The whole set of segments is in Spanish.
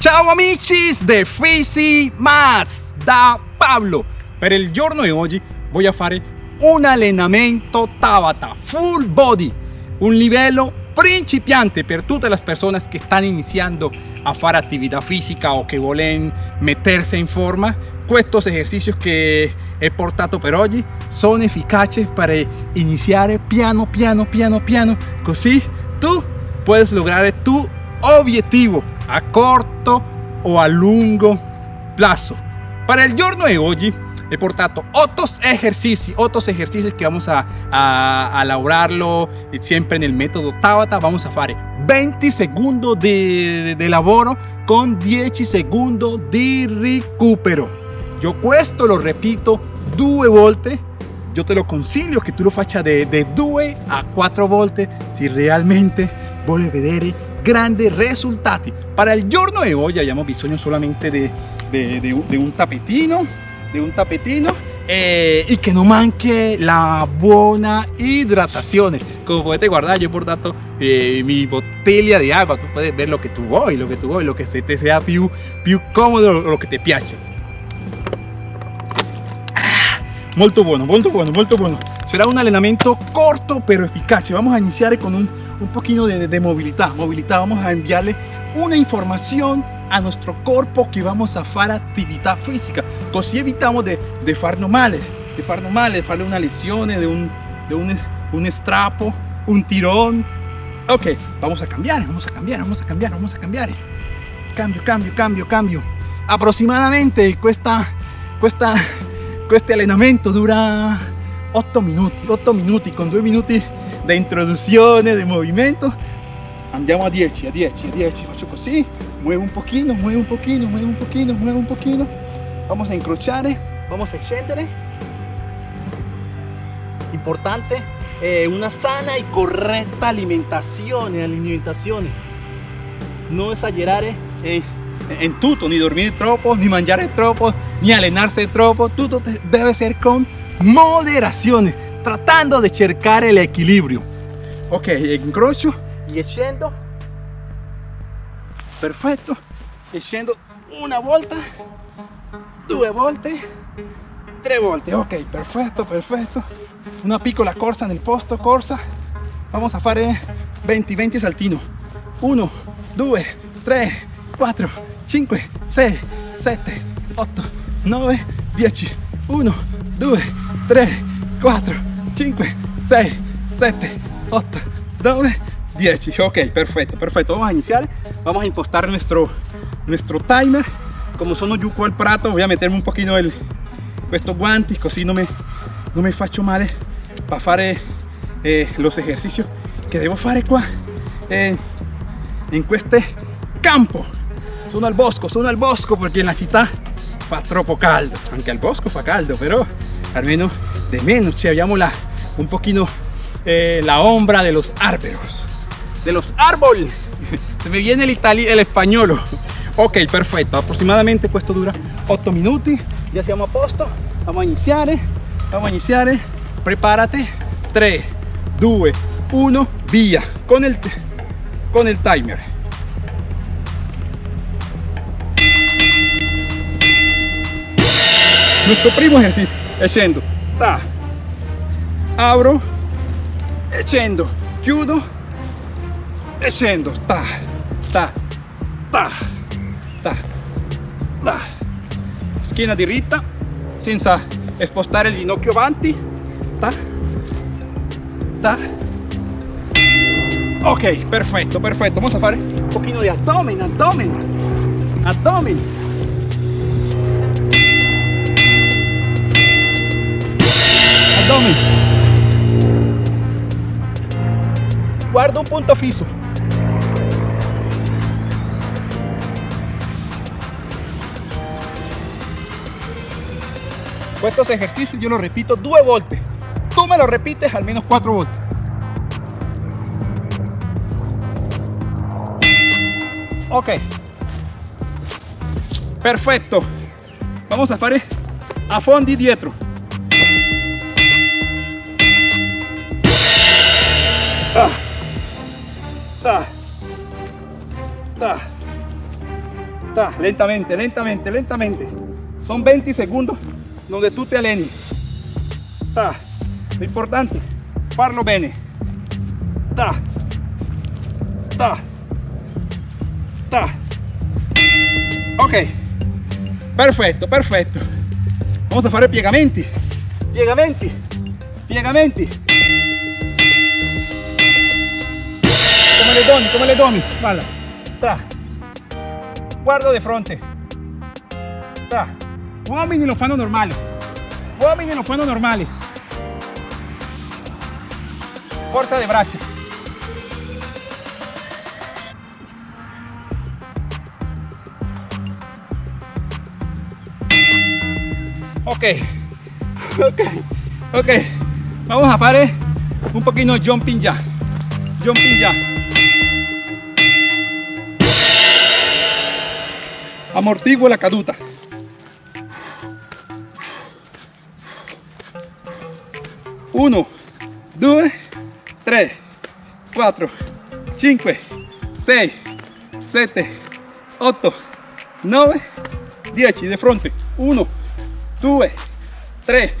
Ciao amici de Fisi Mas da Pablo. Per il giorno di oggi voglio fare un allenamento Tabata full body, un livello principiante per tutte le persone che stanno iniziando a fare attività fisica o che vogliono mettersi in forma. Questi esercizi che he portato per oggi sono efficaci per iniziare piano piano piano piano, così tu puedes lograr tu obiettivo a corto o a lungo plazo. Para el giorno de hoy he portato otros ejercicios, otros ejercicios que vamos a, a, a lavorarlo siempre en el método Tabata. Vamos a fare 20 segundos de, de, de lavoro con 10 segundos di recupero. Yo questo lo repito due volte yo te lo consiglio che tu lo faccia de, de 2 a 4 volte se realmente vuole vedere grandi risultati. Para il giorno di oggi abbiamo bisogno solamente di un tapetino, di un tapetino eh, y que no manque la buona idratazione. Como potete guardare, yo he portato eh, mi botella di agua, tu puedes ver lo que tu vuoi, lo que tu vuoi, lo que se te sea più, più comodo, lo que te piace. molto buono molto buono molto buono será un allenamento corto pero eficaz vamos a iniciar con un, un poquito de, de, movilidad movilidad. Vamos a enviarle una información a nuestro cuerpo que vamos a hacer actividad física. Así evitamos de, de farnos males de farnos males de farle una lesión de un, de un, un estrapo un tirón. Ok vamos a cambiar vamos a cambiar vamos a cambiar vamos a cambiar. Cambio cambio cambio cambio. Aproximadamente cuesta cuesta este allenamento dura 8 minuti 8 minuti con 2 minuti di introduzione di movimento andiamo a 10 a 10 a 10 faccio così muevo un pochino muevo un pochino muevo un pochino muevo un pochino vamos a incrociare vamos a scendere importante eh, una sana y correcta alimentazione alimentazione no esagerare eh, en tutto, ni dormir troppo, ni mangiare troppo, ni allenarse troppo, tutto debe ser con moderazione, tratando de cercar el equilibrio. Ok, incrocio y scendo. Perfetto. E scendo una volta, due volte, tre volte. Ok, perfetto, perfetto. Una piccola corsa nel posto, corsa. Vamos a fare 20, 20 saltino. 1, 2, 3, 4, 5, 6, 7, 8, 9, 10, 1, 2, 3, 4, 5, 6, 7, 8, 9, 10. Ok, perfecto, perfecto. Vamos a iniciar. Vamos a impostar nuestro, nuestro timer. Como sono qua al prato, voy a meterme un poquito el, estos guantes, così non me, non me faccio male para fare eh, los ejercicios que debo fare qua eh, en este campo sono al bosco, sono al bosco perché in la città fa troppo caldo, anche al bosco fa caldo, però almeno de menos, ci abbiamo la, un pochino eh, la ombra de los árboles, de los árboles, se me viene el, el español, ok, perfetto, aproximadamente questo dura 8 minuti, ya siamo a posto, vamos a iniziare, vamos a iniziare, prepárate, 3, 2, 1, via, con el, con el timer. nuestro primo ejercicio. Scendo ta abro e scendo. Chiudo. E scendo. Ta ta ta ta ta. Schiena diritta senza spostare il ginocchio avanti. Ta ta. Ok perfetto perfetto. Vamos a fare un pochino di abdomen abdomen. Abdomen. Abdomen. Guarda un punto fisso. Estos ejercicios yo los repito dos volte. Tú me lo repites al menos cuatro volte. Ok. Perfecto. Vamos a fare a fondi dietro. Ta. Ta. Ta. Ta, lentamente, lentamente, lentamente. Son 20 segundos donde tú te alenes. Ta. Lo importante, farlo bene. Ta. Ta. Ta. Ok. Perfetto, perfetto. Vamos a fare piegamenti. Piegamenti. Piegamenti. Le doni, come le doni. Guarda. Ta. Guardo di fronte. Ta. Uomini lo fanno normale. Uomini lo fanno normale. Forza de braccia. Ok, ok, ok. Vamos a fare un pochino jumping ya. Jumping ya. amortigua la caduta. Uno, dos, tres, cuatro, cinco, seis, siete, ocho, nueve, diez. De frente. Uno, dos, tres.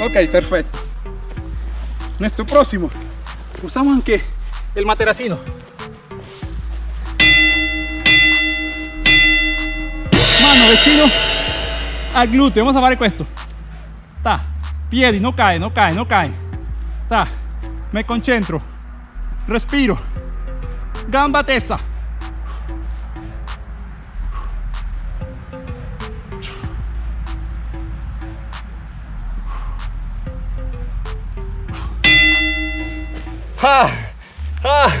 Ok, perfecto. Nuestro próximo. Usamos el materacino. Mano vicino al glúteo. Vamos a fare questo. Ta. Piedi, no cae, no cae, no cae. Ta. Me concentro. Respiro. Gamba tesa. Ah, ah,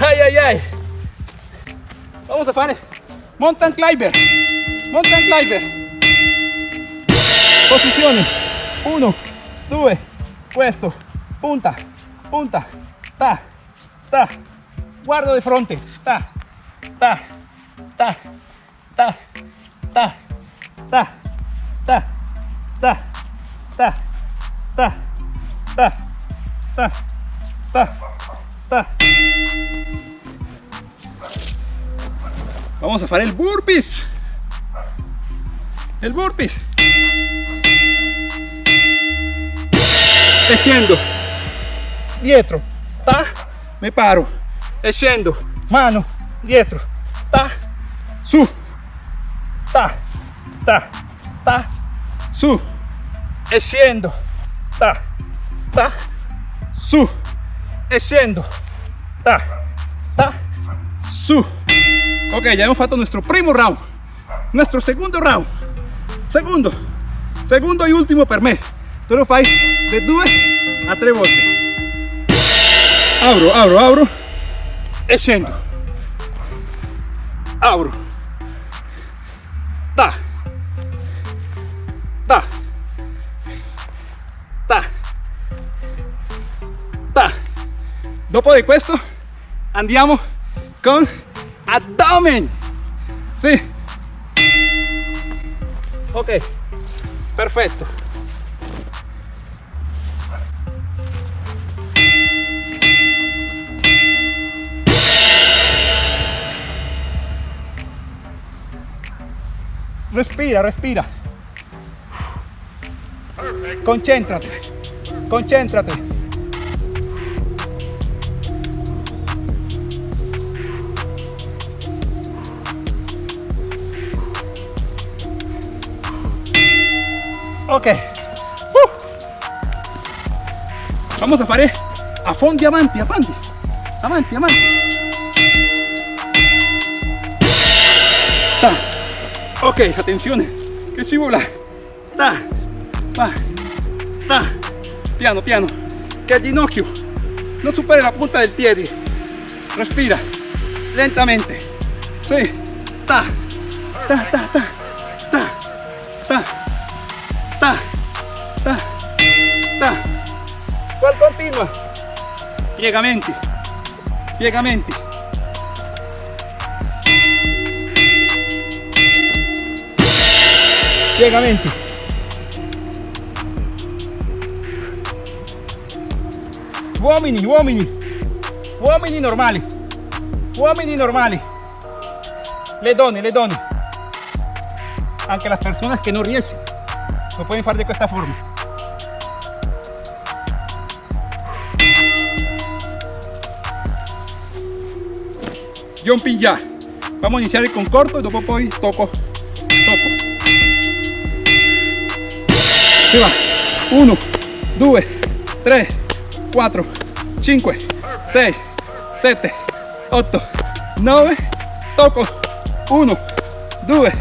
ay, ay, ay. Vamos a fare mountain climber. Mountain climber. Posizione. Uno, due, questo. Punta, punta. Ta, ta. Guardo di fronte. Ta, ta, ta, ta, ta, ta, ta, ta, ta, ta, ta, ta. Ta, ta. Vamos a hacer el burpees. El burpees. Scendo. Dietro. Ta. Me paro. Scendo. Mano. Dietro. Ta. Su. Ta. Ta. Ta. Su. Scendo. Ta. Ta. Su. scendo ta ta su ok ya hemos fatto nuestro primo round nuestro segundo round Secondo, secondo y último per me. Lo fai de due a tre volte. Abro, abro, abro. e Abro. Apro. Da. Da. Da. Dopo de questo andiamo con abdomen. Sí ok. Perfetto respira respira. Concéntrate. Concéntrate ok. Uh. vamos a fare a fondi avanti avanti avanti avanti Ta. ok attenzione che ci vuole Ta. Va. Ta. piano piano. Che il ginocchio non superi la punta del piede respira. Lentamente. Sì ta. Ta ta ta Piegamenti, piegamenti. Piegamenti. Uomini, uomini, uomini normali, uomini normali. le donne, le donne. Anche las personas que no riescono lo pueden hacer de esta forma. Jumping ya. Vamos a iniciar con corto y después poi toco. Toco. Si va. 1, 2, 3, 4, 5, 6, 7, 8, 9, toco. 1, 2,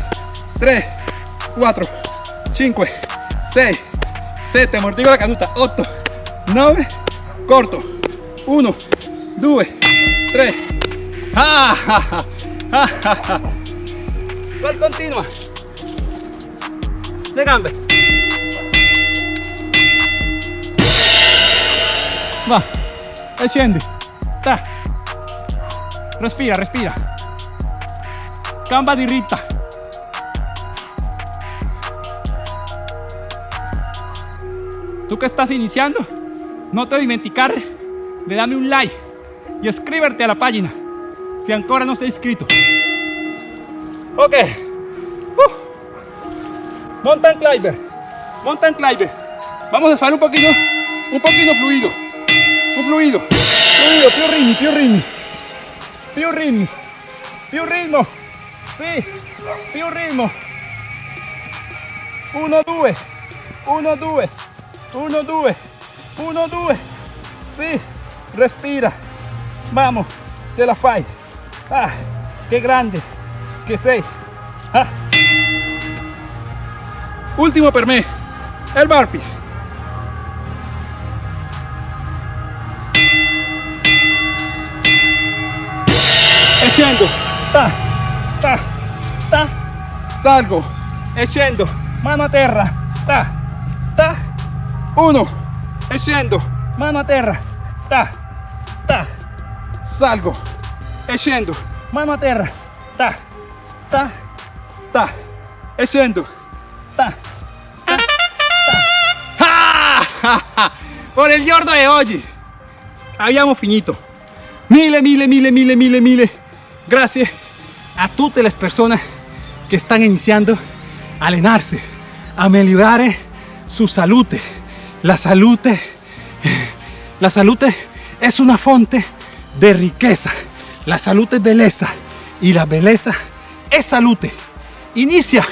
3, 4, 5, 6, 7, amortigo la caduta, 8, 9, corto. 1, 2, 3, ah, ah, ah, ah, continua. Le gambe. Va, e scendi. Ta. Respira, respira. Gamba diritta. Tú que estás iniciando, no te dimenticar de darme un like y escríbete a la página si ancora no sei inscrito. Ok. Uh. Mountain climber. Mountain climber. Vamos a hacer un poquito, un poquito fluido. Un fluido. Fluido, più ritmi, più ritmi. Più ritmi. Più ritmo. Sì, più ritmo. 1, 2. 1, 2. 1, 2. 1, 2. Sì, respira. Vamos, ce la fai. Ah, qué grande que sei. Ah. Último per me, el burpee. E scendo, ta, ta, ta, salgo, e scendo, mano a terra, ta, ta, uno, e scendo, mano a terra, ta, ta, salgo, e scendo, mano a terra, ta, ta, ta, e scendo, ta, ta, ta. Por el giorno de hoy abbiamo finito. Mille, mille, mille, mille, mille, mille. Gracias a todas las personas que están iniciando a allenarse, a mejorar su salud. La salud, la salud es una fuente de riqueza. La salud es belleza y la belleza es salud. Inicia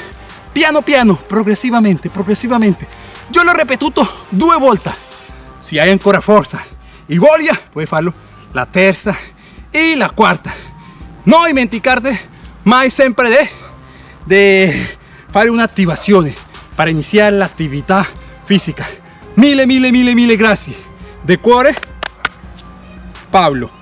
piano piano, progresivamente, progresivamente. Yo lo repetido dos vueltas. Si hay ancora fuerza y voglia, puedes hacerlo la tercera y la cuarta. No dimenticarte mai siempre de, de hacer una activación para iniciar la actividad física. Mille, mille, mille, mille gracias. De cuore, Pablo.